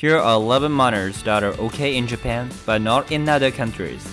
Here are 11 manners that are okay in Japan, but not in other countries.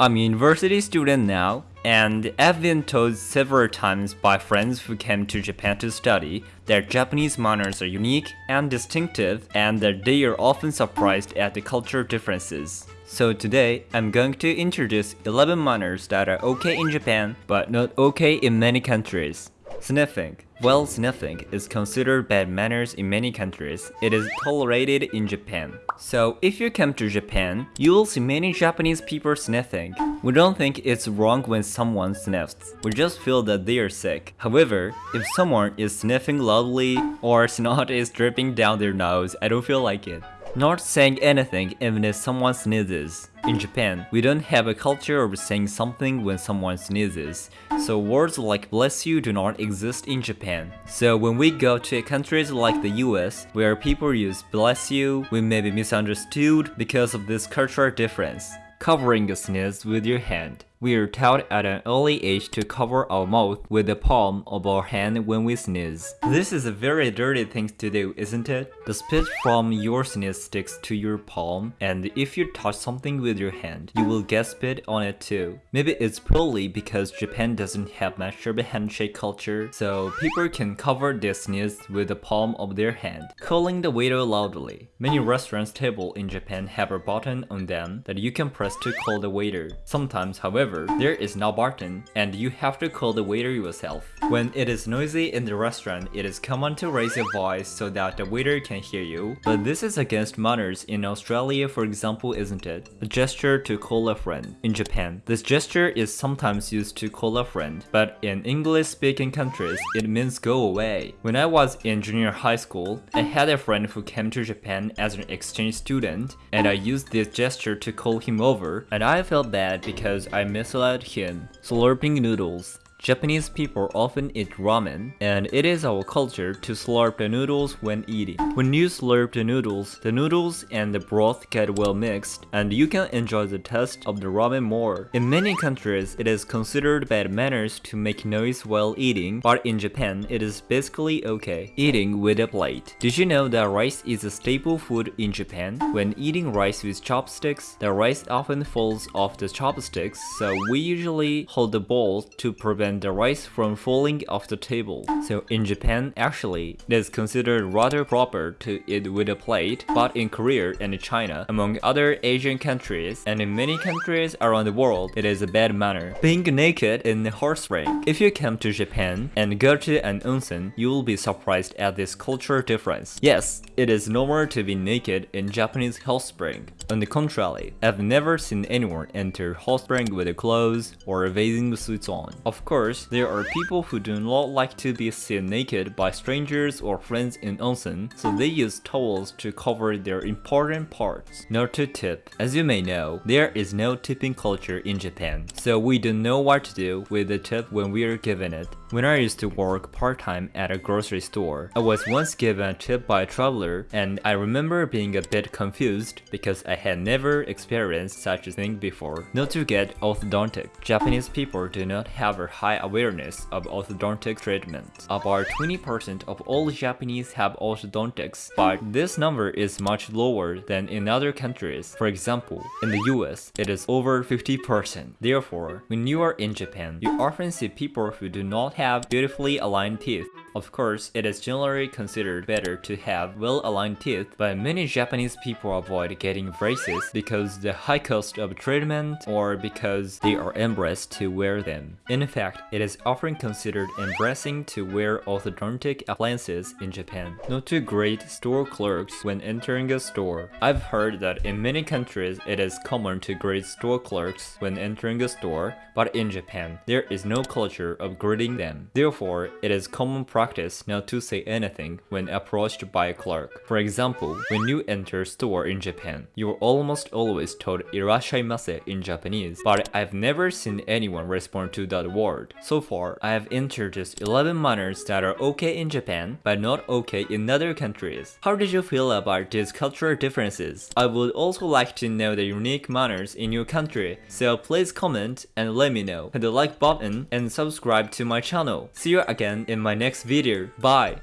I'm a university student now, and I've been told several times by friends who came to Japan to study that Japanese manners are unique and distinctive and that they are often surprised at the cultural differences. So today, I'm going to introduce 11 manners that are okay in Japan, but not okay in many countries. Sniffing. While sniffing is considered bad manners in many countries, it is tolerated in Japan. So if you come to Japan, you will see many Japanese people sniffing. We don't think it's wrong when someone sniffs, we just feel that they are sick. However, if someone is sniffing loudly or snot is dripping down their nose, I don't feel like it. Not saying anything even if someone sneezes. In Japan, we don't have a culture of saying something when someone sneezes, so words like bless you do not exist in Japan. So when we go to countries like the US, where people use bless you, we may be misunderstood because of this cultural difference. Covering a sneeze with your hand. We are taught at an early age to cover our mouth with the palm of our hand when we sneeze. This is a very dirty thing to do, isn't it? The spit from your sneeze sticks to your palm, and if you touch something with your hand, you will get spit on it too. Maybe it's purely because Japan doesn't have much of a handshake culture, so people can cover their sneeze with the palm of their hand, calling the waiter loudly. Many restaurants table in Japan have a button on them that you can press to call the waiter. Sometimes, however, However, there is no button, and you have to call the waiter yourself. When it is noisy in the restaurant, it is common to raise your voice so that the waiter can hear you, but this is against manners in Australia for example isn't it? A gesture to call a friend. In Japan, this gesture is sometimes used to call a friend, but in English-speaking countries, it means go away. When I was in junior high school, I had a friend who came to Japan as an exchange student, and I used this gesture to call him over, and I felt bad because I misled him. Slurping noodles. Japanese people often eat ramen, and it is our culture to slurp the noodles when eating. When you slurp the noodles, the noodles and the broth get well mixed, and you can enjoy the taste of the ramen more. In many countries, it is considered bad manners to make noise while eating, but in Japan, it is basically okay. Eating with a plate. Did you know that rice is a staple food in Japan? When eating rice with chopsticks, the rice often falls off the chopsticks, so we usually hold the bowl to prevent the rice from falling off the table. So in Japan, actually, it is considered rather proper to eat with a plate, but in Korea and China, among other Asian countries, and in many countries around the world, it is a bad manner. Being naked in the hot spring. If you come to Japan and go to an onsen, you will be surprised at this cultural difference. Yes, it is normal to be naked in Japanese hot spring. On the contrary, I've never seen anyone enter hot spring with clothes or bathing suits on. Of course, course, there are people who do not like to be seen naked by strangers or friends in onsen, so they use towels to cover their important parts. Not to tip. As you may know, there is no tipping culture in Japan, so we don't know what to do with the tip when we are given it. When I used to work part-time at a grocery store, I was once given a tip by a traveler and I remember being a bit confused because I had never experienced such a thing before. Not to get orthodontic, Japanese people do not have a high awareness of orthodontic treatment. About 20% of all Japanese have orthodontics, but this number is much lower than in other countries. For example, in the US, it is over 50%. Therefore, when you are in Japan, you often see people who do not have beautifully aligned teeth. Of course, it is generally considered better to have well-aligned teeth, but many Japanese people avoid getting braces because the high cost of treatment or because they are embarrassed to wear them. In fact, it is often considered embarrassing to wear orthodontic appliances in Japan. Not to greet store clerks when entering a store. I've heard that in many countries it is common to greet store clerks when entering a store, but in Japan, there is no culture of greeting them. Therefore, it is common practice practice not to say anything when approached by a clerk. For example, when you enter a store in Japan, you are almost always told irashaimase in Japanese, but I've never seen anyone respond to that word. So far, I have introduced 11 manners that are okay in Japan, but not okay in other countries. How did you feel about these cultural differences? I would also like to know the unique manners in your country, so please comment and let me know. Hit the like button and subscribe to my channel. See you again in my next video. Bye!